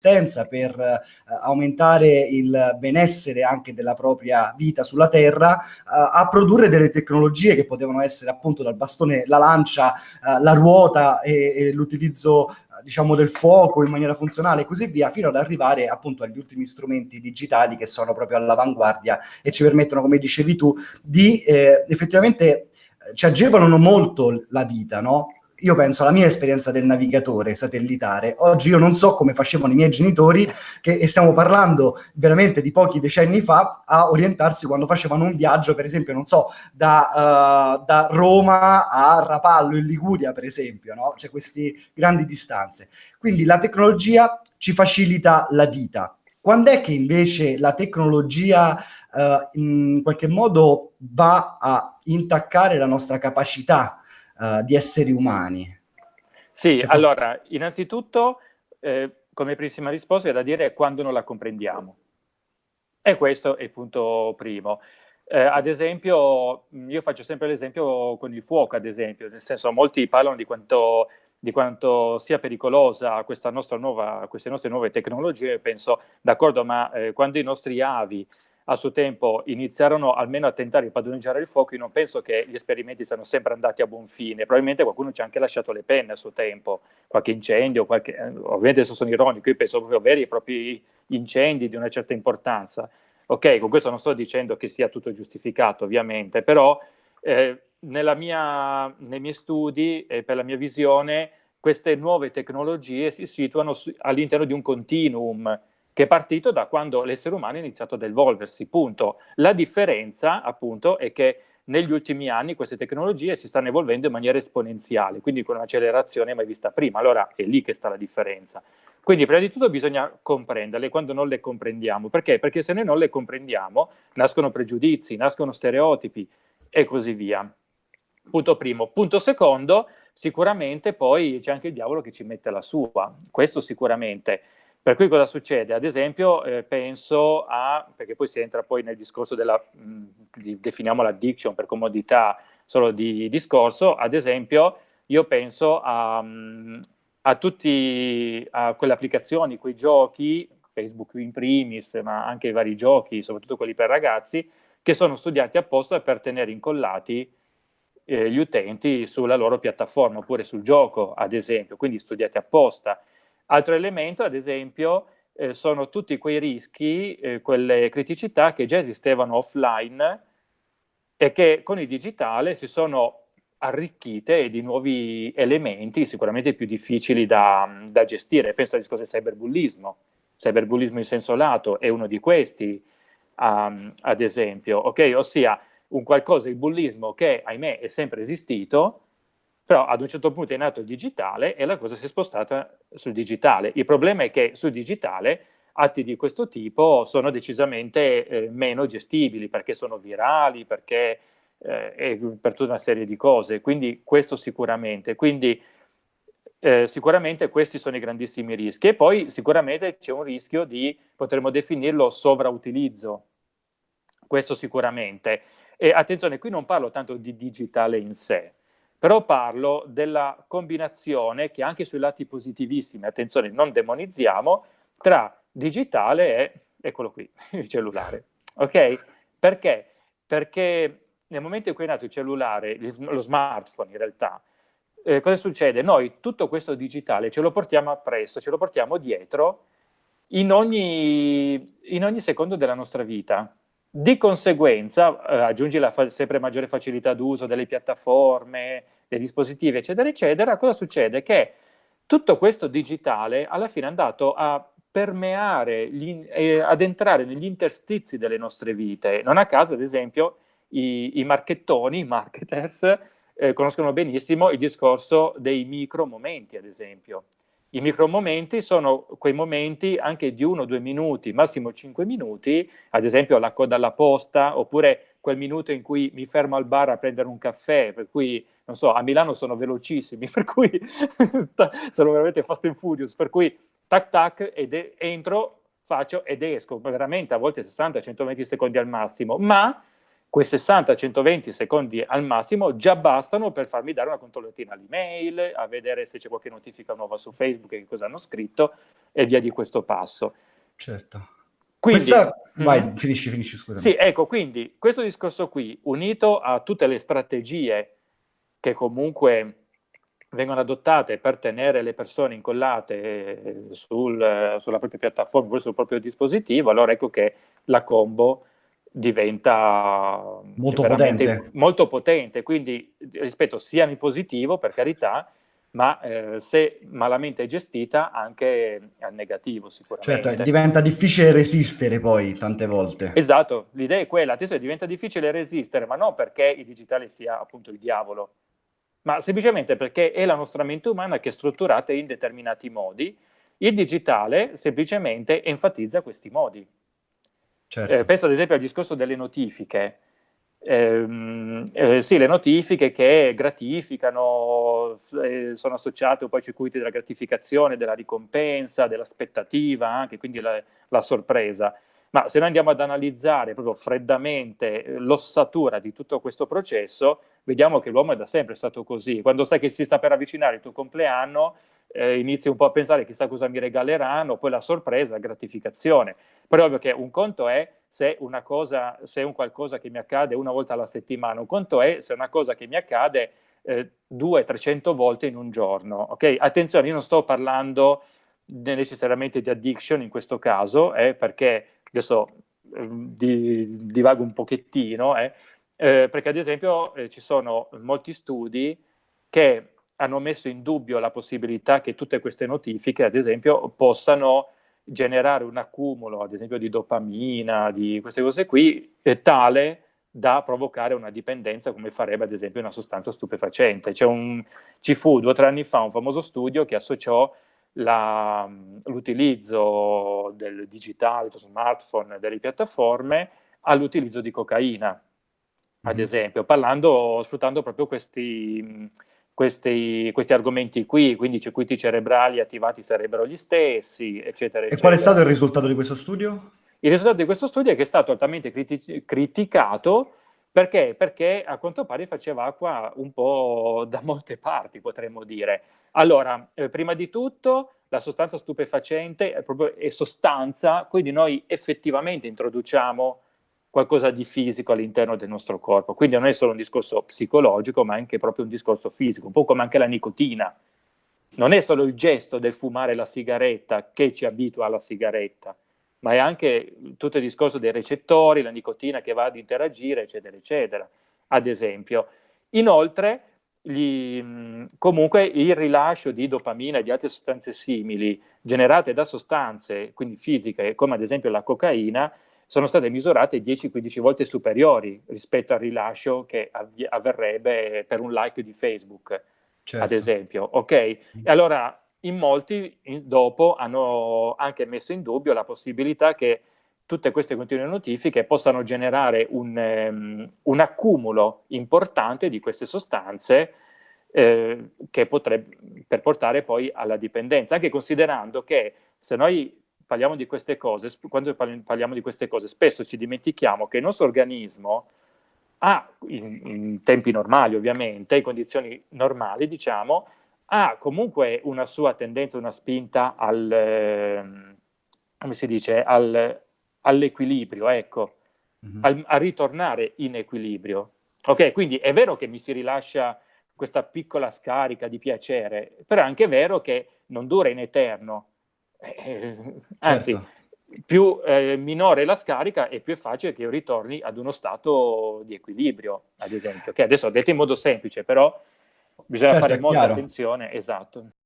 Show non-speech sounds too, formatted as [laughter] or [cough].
per eh, aumentare il benessere anche della propria vita sulla Terra, eh, a produrre delle tecnologie che potevano essere appunto dal bastone, la lancia, eh, la ruota e, e l'utilizzo diciamo del fuoco in maniera funzionale e così via, fino ad arrivare appunto agli ultimi strumenti digitali che sono proprio all'avanguardia e ci permettono, come dicevi tu, di eh, effettivamente eh, ci agevolano molto la vita, no? Io penso alla mia esperienza del navigatore satellitare. Oggi io non so come facevano i miei genitori, che, e stiamo parlando veramente di pochi decenni fa, a orientarsi quando facevano un viaggio, per esempio, non so, da, uh, da Roma a Rapallo in Liguria, per esempio, no? C'è queste grandi distanze. Quindi la tecnologia ci facilita la vita. Quando è che invece la tecnologia uh, in qualche modo va a intaccare la nostra capacità uh, di esseri umani? Sì, cioè, allora, innanzitutto, eh, come primissima risposta è da dire quando non la comprendiamo. E questo è il punto primo. Eh, ad esempio, io faccio sempre l'esempio con il fuoco, ad esempio, nel senso molti parlano di quanto, di quanto sia pericolosa questa nostra nuova, queste nostre nuove tecnologie, penso, d'accordo, ma eh, quando i nostri avi a suo tempo iniziarono almeno a tentare di padroneggiare il fuoco, io non penso che gli esperimenti siano sempre andati a buon fine, probabilmente qualcuno ci ha anche lasciato le penne a suo tempo, qualche incendio, qualche, eh, ovviamente adesso sono ironico, io penso proprio a veri e propri incendi di una certa importanza. Ok, con questo non sto dicendo che sia tutto giustificato, ovviamente, però eh, mia, nei miei studi e per la mia visione queste nuove tecnologie si situano all'interno di un continuum, che è partito da quando l'essere umano ha iniziato ad evolversi, punto. La differenza, appunto, è che negli ultimi anni queste tecnologie si stanno evolvendo in maniera esponenziale, quindi con un'accelerazione mai vista prima. Allora è lì che sta la differenza. Quindi prima di tutto bisogna comprenderle quando non le comprendiamo. Perché? Perché se noi non le comprendiamo nascono pregiudizi, nascono stereotipi e così via. Punto primo. Punto secondo, sicuramente poi c'è anche il diavolo che ci mette la sua. Questo sicuramente. Per cui cosa succede? Ad esempio eh, penso a, perché poi si entra poi nel discorso della, mh, di, definiamo l'addiction per comodità solo di discorso, ad esempio io penso a, a tutti, quelle applicazioni, quei giochi, Facebook in primis, ma anche i vari giochi, soprattutto quelli per ragazzi, che sono studiati apposta per tenere incollati eh, gli utenti sulla loro piattaforma, oppure sul gioco, ad esempio, quindi studiati apposta. Altro elemento, ad esempio, eh, sono tutti quei rischi, eh, quelle criticità che già esistevano offline e che con il digitale si sono arricchite di nuovi elementi sicuramente più difficili da, da gestire. Penso al discorso del cyberbullismo. Cyberbullismo in senso lato è uno di questi, um, ad esempio, ok? Ossia un qualcosa, il bullismo che, ahimè, è sempre esistito, però ad un certo punto è nato il digitale e la cosa si è spostata sul digitale. Il problema è che sul digitale atti di questo tipo sono decisamente eh, meno gestibili perché sono virali, perché eh, per tutta una serie di cose, quindi questo sicuramente. Quindi eh, sicuramente questi sono i grandissimi rischi e poi sicuramente c'è un rischio di, potremmo definirlo, sovrautilizzo, questo sicuramente. E attenzione, qui non parlo tanto di digitale in sé, però parlo della combinazione che anche sui lati positivissimi, attenzione, non demonizziamo, tra digitale e, eccolo qui, [laughs] il cellulare. Ok? Perché? Perché nel momento in cui è nato il cellulare, lo smartphone in realtà, eh, cosa succede? Noi tutto questo digitale ce lo portiamo appresso, ce lo portiamo dietro in ogni, in ogni secondo della nostra vita. Di conseguenza, eh, aggiungi la sempre maggiore facilità d'uso delle piattaforme, dei dispositivi, eccetera, eccetera, cosa succede? Che tutto questo digitale alla fine è andato a permeare, gli, eh, ad entrare negli interstizi delle nostre vite. Non a caso, ad esempio, i, i marchettoni, i marketers, eh, conoscono benissimo il discorso dei micro momenti, ad esempio. I micromomenti sono quei momenti anche di uno o due minuti, massimo cinque minuti, ad esempio la coda alla posta, oppure quel minuto in cui mi fermo al bar a prendere un caffè, per cui, non so, a Milano sono velocissimi, [laughs] per cui sono veramente fast and furious, per cui tac tac, ed entro, faccio ed esco, veramente a volte 60-120 secondi al massimo, ma quei 60-120 secondi al massimo già bastano per farmi dare una controllatina all'email, a vedere se c'è qualche notifica nuova su Facebook e che cosa hanno scritto e via di questo passo. Certo. Quindi, Questa... Vai, mm, finisci, finisci, scusa. Sì, ecco, quindi questo discorso qui, unito a tutte le strategie che comunque vengono adottate per tenere le persone incollate sul, sulla propria piattaforma, sul proprio dispositivo, allora ecco che la combo diventa molto potente. molto potente, quindi rispetto sia in positivo per carità, ma eh, se malamente gestita anche al negativo sicuramente. Certo, diventa difficile resistere poi tante volte. Esatto, l'idea è quella, attenzione, diventa difficile resistere, ma non perché il digitale sia appunto il diavolo, ma semplicemente perché è la nostra mente umana che è strutturata in determinati modi, il digitale semplicemente enfatizza questi modi. Certo. Eh, pensa ad esempio al discorso delle notifiche. Eh, eh, sì, le notifiche che gratificano, eh, sono associate un po' ai circuiti della gratificazione, della ricompensa, dell'aspettativa, anche quindi la, la, sorpresa. Ma se noi andiamo ad analizzare proprio freddamente eh, l'ossatura di tutto questo processo, vediamo che l'uomo è da sempre stato così. Quando sai che si sta per avvicinare il tuo compleanno, eh, inizi un po' a pensare chissà cosa mi regaleranno, poi la sorpresa, la gratificazione. Però ovvio che un conto è se, una cosa, se un qualcosa che mi accade una volta alla settimana, un conto è se una cosa che mi accade eh, 200-300 volte in un giorno. Okay? Attenzione, io non sto parlando necessariamente di addiction in questo caso, eh, perché adesso eh, di, divago un pochettino, eh, eh, perché ad esempio eh, ci sono molti studi che hanno messo in dubbio la possibilità che tutte queste notifiche, ad esempio, possano generare un accumulo, ad esempio, di dopamina, di queste cose qui, tale da provocare una dipendenza come farebbe ad esempio una sostanza stupefacente. Un, ci fu due o tre anni fa un famoso studio che associò l'utilizzo del digitale, dello smartphone, delle piattaforme all'utilizzo di cocaina, ad mm-hmm. esempio, parlando, sfruttando proprio questi questi, questi, argomenti qui, quindi i circuiti cerebrali attivati sarebbero gli stessi, eccetera, eccetera. E qual è stato il risultato di questo studio? Il risultato di questo studio è che è stato altamente criti criticato perché? Perché a quanto pare faceva acqua un po' da molte parti, potremmo dire. Allora, eh, prima di tutto, la sostanza stupefacente è, proprio, è sostanza, quindi noi effettivamente introduciamo qualcosa di fisico all'interno del nostro corpo. Quindi non è solo un discorso psicologico, ma anche proprio un discorso fisico, un po' come anche la nicotina. Non è solo il gesto del fumare la sigaretta che ci abitua alla sigaretta, ma è anche tutto il discorso dei recettori, la nicotina che va ad interagire, eccetera, eccetera, ad esempio. Inoltre, gli, comunque il rilascio di dopamina e di altre sostanze simili generate da sostanze, quindi fisiche, come ad esempio la cocaina, sono state misurate 10-15 volte superiori rispetto al rilascio che av avverrebbe per un like di Facebook, certo. ad esempio. Ok? E allora in molti in, dopo hanno anche messo in dubbio la possibilità che tutte queste continue notifiche possano generare un, um, un accumulo importante di queste sostanze eh, che potrebbe per portare poi alla dipendenza, anche considerando che se noi parliamo di queste cose, quando parliamo di queste cose, spesso ci dimentichiamo che il nostro organismo ha, in, in tempi normali ovviamente, in condizioni normali, diciamo, ha comunque una sua tendenza, una spinta al, ehm, come si dice, al, all'equilibrio, ecco, mm -hmm. al, a ritornare in equilibrio. Ok, quindi è vero che mi si rilascia questa piccola scarica di piacere, però è anche vero che non dura in eterno, eh, anzi, certo. più eh, minore la scarica e più è facile che io ritorni ad uno stato di equilibrio, ad esempio, che adesso ho detto in modo semplice, però bisogna certo, fare molta chiaro. attenzione, esatto.